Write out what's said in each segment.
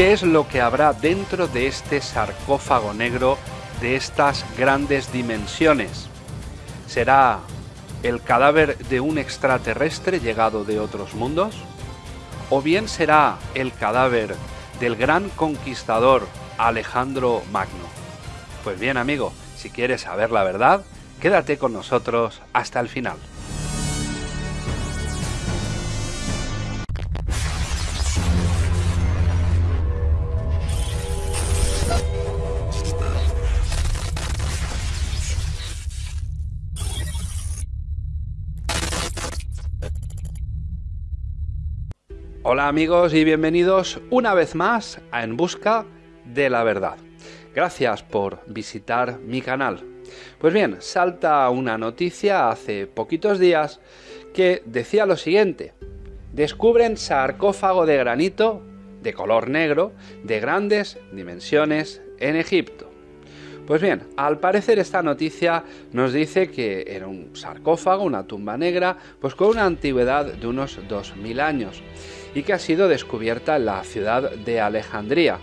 ¿Qué es lo que habrá dentro de este sarcófago negro de estas grandes dimensiones? ¿Será el cadáver de un extraterrestre llegado de otros mundos? ¿O bien será el cadáver del gran conquistador Alejandro Magno? Pues bien amigo, si quieres saber la verdad, quédate con nosotros hasta el final. Hola amigos y bienvenidos una vez más a En Busca de la Verdad. Gracias por visitar mi canal. Pues bien, salta una noticia hace poquitos días que decía lo siguiente. Descubren sarcófago de granito de color negro de grandes dimensiones en Egipto. Pues bien, al parecer esta noticia nos dice que era un sarcófago, una tumba negra, pues con una antigüedad de unos 2000 años y que ha sido descubierta en la ciudad de Alejandría.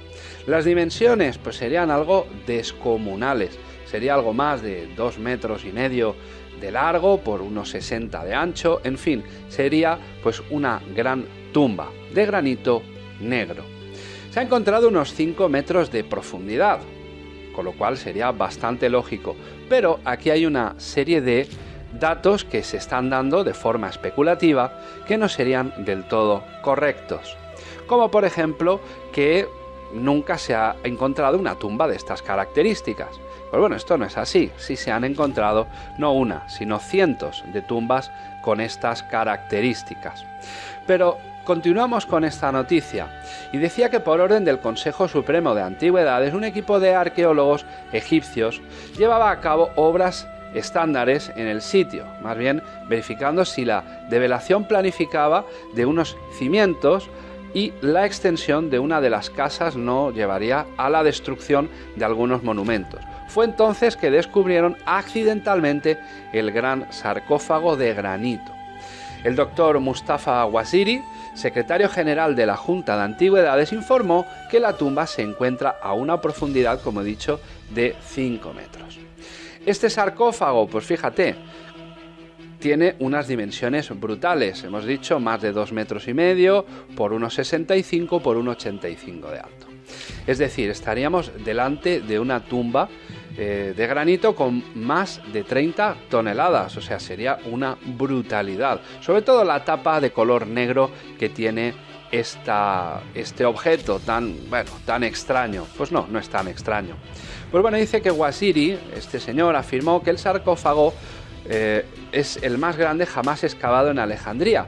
Las dimensiones pues serían algo descomunales, sería algo más de 2 metros y medio de largo por unos 60 de ancho, en fin, sería pues una gran tumba de granito negro. Se ha encontrado unos 5 metros de profundidad, con lo cual sería bastante lógico. Pero aquí hay una serie de datos que se están dando de forma especulativa que no serían del todo correctos. Como por ejemplo que nunca se ha encontrado una tumba de estas características. Pues bueno, esto no es así. Sí se han encontrado no una, sino cientos de tumbas con estas características. Pero Continuamos con esta noticia y decía que por orden del Consejo Supremo de Antigüedades un equipo de arqueólogos egipcios llevaba a cabo obras estándares en el sitio, más bien verificando si la develación planificaba de unos cimientos y la extensión de una de las casas no llevaría a la destrucción de algunos monumentos. Fue entonces que descubrieron accidentalmente el gran sarcófago de granito. El doctor Mustafa Waziri secretario general de la Junta de Antigüedades, informó que la tumba se encuentra a una profundidad, como he dicho, de 5 metros. Este sarcófago, pues fíjate, tiene unas dimensiones brutales, hemos dicho más de 2 metros y medio por unos 65 por 1,85 de alto. Es decir, estaríamos delante de una tumba eh, de granito con más de 30 toneladas, o sea, sería una brutalidad. Sobre todo la tapa de color negro que tiene este objeto tan, bueno, tan extraño. Pues no, no es tan extraño. Pues bueno, dice que Wasiri, este señor, afirmó que el sarcófago eh, es el más grande jamás excavado en Alejandría.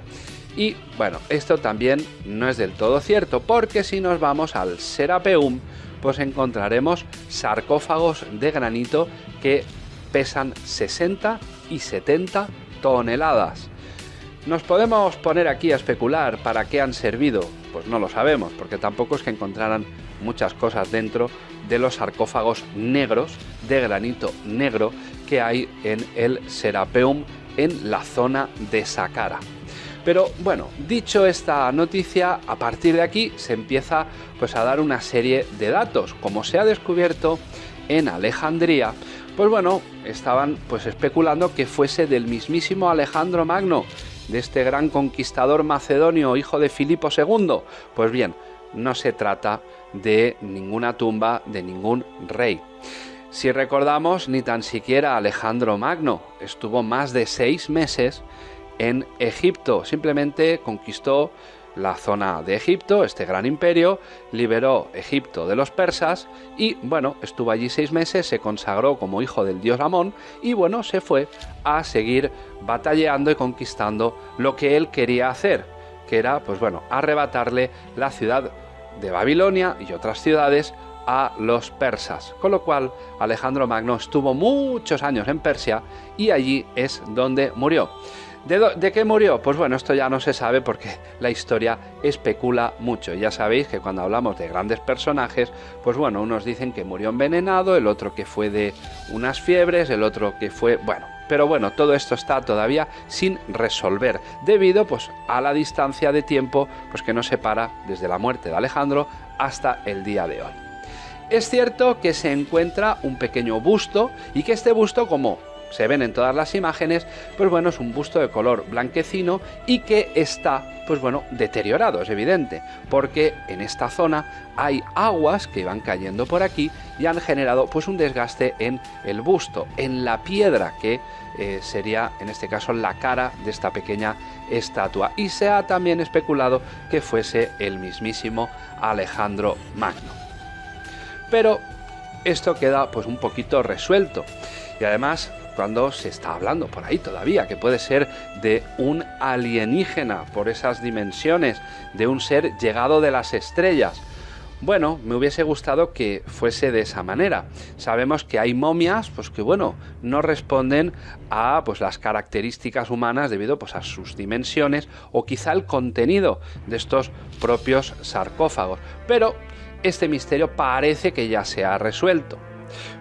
Y bueno, esto también no es del todo cierto, porque si nos vamos al Serapeum, pues encontraremos sarcófagos de granito que pesan 60 y 70 toneladas. ¿Nos podemos poner aquí a especular para qué han servido? Pues no lo sabemos, porque tampoco es que encontraran muchas cosas dentro de los sarcófagos negros de granito negro que hay en el Serapeum en la zona de Saqqara. Pero bueno, dicho esta noticia, a partir de aquí se empieza pues a dar una serie de datos. Como se ha descubierto en Alejandría, pues bueno, estaban pues especulando que fuese del mismísimo Alejandro Magno, de este gran conquistador macedonio, hijo de Filipo II. Pues bien, no se trata de ninguna tumba de ningún rey. Si recordamos, ni tan siquiera Alejandro Magno estuvo más de seis meses en Egipto. Simplemente conquistó la zona de Egipto, este gran imperio, liberó Egipto de los persas y bueno, estuvo allí seis meses, se consagró como hijo del dios Amón y bueno, se fue a seguir batallando y conquistando lo que él quería hacer, que era pues bueno, arrebatarle la ciudad de Babilonia y otras ciudades a los persas, con lo cual Alejandro Magno estuvo muchos años en Persia y allí es donde murió. ¿De, qué murió? Pues bueno, esto ya no se sabe porque la historia especula mucho. Ya sabéis que cuando hablamos de grandes personajes, pues bueno, unos dicen que murió envenenado, el otro que fue de unas fiebres, el otro que fue, bueno, pero bueno, todo esto está todavía sin resolver, debido pues a la distancia de tiempo pues que nos separa desde la muerte de Alejandro hasta el día de hoy. Es cierto que se encuentra un pequeño busto y que este busto, como se ven en todas las imágenes, pues bueno, es un busto de color blanquecino y que está, pues bueno, deteriorado, es evidente, porque en esta zona hay aguas que van cayendo por aquí y han generado pues un desgaste en el busto, en la piedra que eh, sería en este caso la cara de esta pequeña estatua y se ha también especulado que fuese el mismísimo Alejandro Magno. Pero esto queda pues un poquito resuelto y además cuando se está hablando por ahí todavía, que puede ser de un alienígena por esas dimensiones, de un ser llegado de las estrellas. Bueno, me hubiese gustado que fuese de esa manera. Sabemos que hay momias, pues que bueno, no responden a pues las características humanas debido pues a sus dimensiones o quizá el contenido de estos propios sarcófagos. Pero este misterio parece que ya se ha resuelto.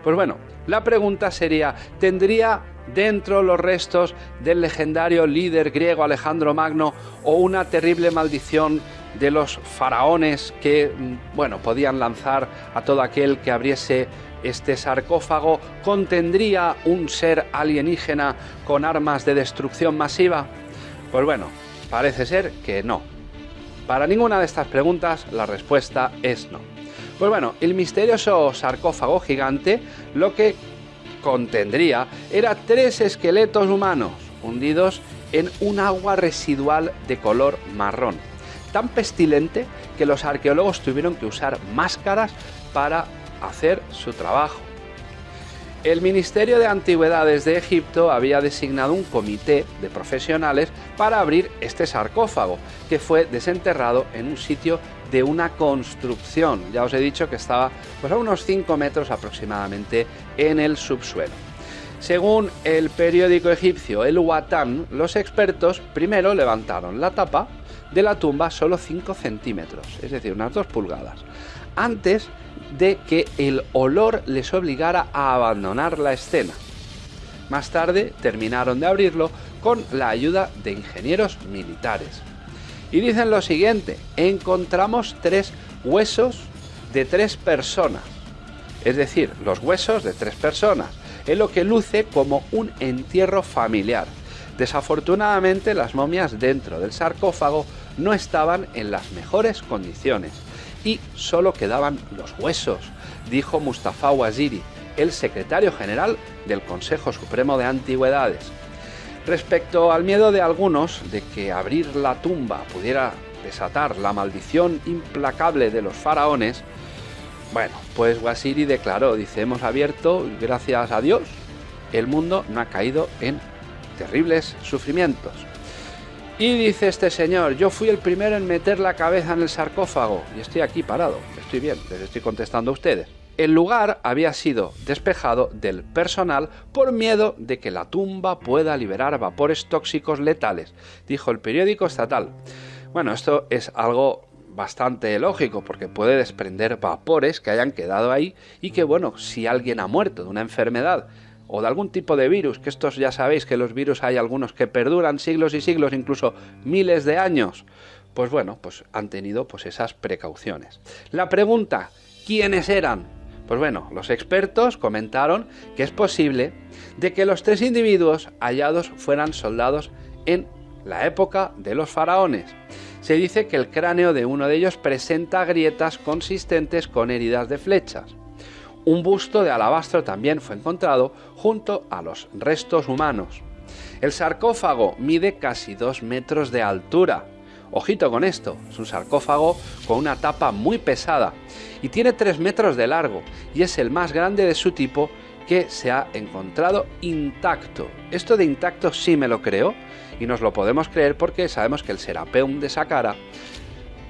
Pues bueno, la pregunta sería, ¿tendría dentro los restos del legendario líder griego Alejandro Magno o una terrible maldición de los faraones que, mm, bueno, podían lanzar a todo aquel que abriese este sarcófago? ¿Contendría un ser alienígena con armas de destrucción masiva? Pues bueno, parece ser que no. Para ninguna de estas preguntas la respuesta es no. Pues bueno, el misterioso sarcófago gigante lo que contendría era tres esqueletos humanos hundidos en un agua residual de color marrón, tan pestilente que los arqueólogos tuvieron que usar máscaras para hacer su trabajo. El Ministerio de Antigüedades de Egipto había designado un comité de profesionales para abrir este sarcófago, que fue desenterrado en un sitio de una construcción. Ya os he dicho que estaba pues, a unos 5 metros aproximadamente en el subsuelo. Según el periódico egipcio El Watan, los expertos primero levantaron la tapa de la tumba solo 5 centímetros, es decir, unas 2 pulgadas, antes de que el olor les obligara a abandonar la escena. Más tarde terminaron de abrirlo con la ayuda de ingenieros militares. Y dicen lo siguiente, encontramos tres huesos de tres personas, es decir, los huesos de tres personas, en lo que luce como un entierro familiar. Desafortunadamente las momias dentro del sarcófago no estaban en las mejores condiciones y solo quedaban los huesos, dijo Mustafa Waziri, el secretario general del Consejo Supremo de Antigüedades. Respecto al miedo de algunos de que abrir la tumba pudiera desatar la maldición implacable de los faraones, bueno, pues Wasiri declaró, dice, hemos abierto, gracias a Dios, el mundo no ha caído en terribles sufrimientos. Y dice este señor, yo fui el primero en meter la cabeza en el sarcófago y estoy aquí parado, estoy bien, les estoy contestando a ustedes. El lugar había sido despejado del personal por miedo de que la tumba pueda liberar vapores tóxicos letales, dijo el periódico estatal. Bueno, esto es algo bastante lógico porque puede desprender vapores que hayan quedado ahí y que bueno, si alguien ha muerto de una enfermedad o de algún tipo de virus, que estos ya sabéis que los virus hay algunos que perduran siglos y siglos, incluso miles de años, pues bueno, pues han tenido pues esas precauciones. La pregunta, ¿quiénes eran? Pues bueno, los expertos comentaron que es posible de que los tres individuos hallados fueran soldados en la época de los faraones. Se dice que el cráneo de uno de ellos presenta grietas consistentes con heridas de flechas. Un busto de alabastro también fue encontrado junto a los restos humanos. El sarcófago mide casi dos metros de altura. Ojito con esto, es un sarcófago con una tapa muy pesada y tiene 3 metros de largo y es el más grande de su tipo que se ha encontrado intacto. Esto de intacto sí me lo creo y nos lo podemos creer porque sabemos que el Serapeum de Saqqara,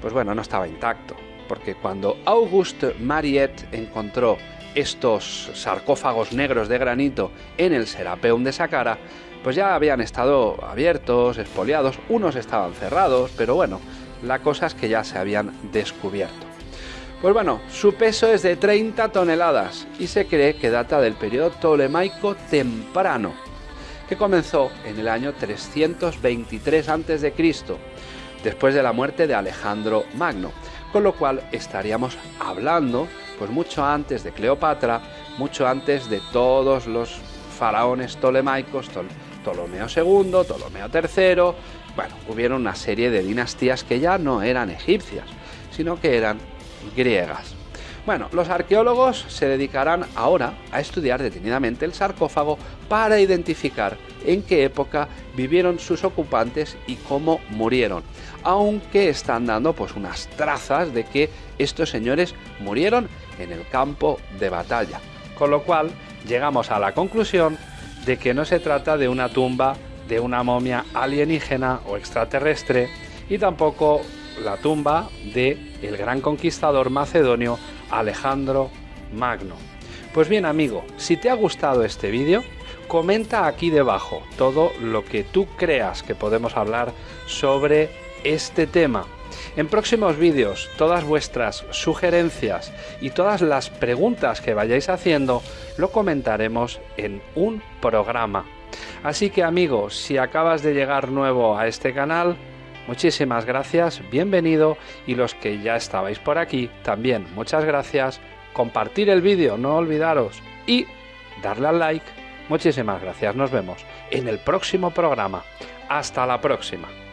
pues bueno, no estaba intacto. Porque cuando Auguste Mariette encontró estos sarcófagos negros de granito en el Serapeum de Saqqara, pues ya habían estado abiertos, expoliados, unos estaban cerrados, pero bueno, la cosa es que ya se habían descubierto. Pues bueno, su peso es de 30 toneladas y se cree que data del periodo tolemaico temprano, que comenzó en el año 323 a.C., después de la muerte de Alejandro Magno, con lo cual estaríamos hablando pues mucho antes de Cleopatra, mucho antes de todos los faraones tolemaicos, Ptolomeo II, Ptolomeo III, bueno, hubieron una serie de dinastías que ya no eran egipcias, sino que eran griegas. Bueno, los arqueólogos se dedicarán ahora a estudiar detenidamente el sarcófago para identificar en qué época vivieron sus ocupantes y cómo murieron, aunque están dando pues unas trazas de que estos señores murieron en el campo de batalla. Con lo cual llegamos a la conclusión de que no se trata de una tumba de una momia alienígena o extraterrestre y tampoco la tumba de el gran conquistador macedonio Alejandro Magno. Pues bien amigo, si te ha gustado este vídeo, comenta aquí debajo todo lo que tú creas que podemos hablar sobre este tema. En próximos vídeos, todas vuestras sugerencias y todas las preguntas que vayáis haciendo, lo comentaremos en un programa. Así que amigos, si acabas de llegar nuevo a este canal, muchísimas gracias, bienvenido y los que ya estabais por aquí, también muchas gracias, compartir el vídeo, no olvidaros y darle al like. Muchísimas gracias, nos vemos en el próximo programa. Hasta la próxima.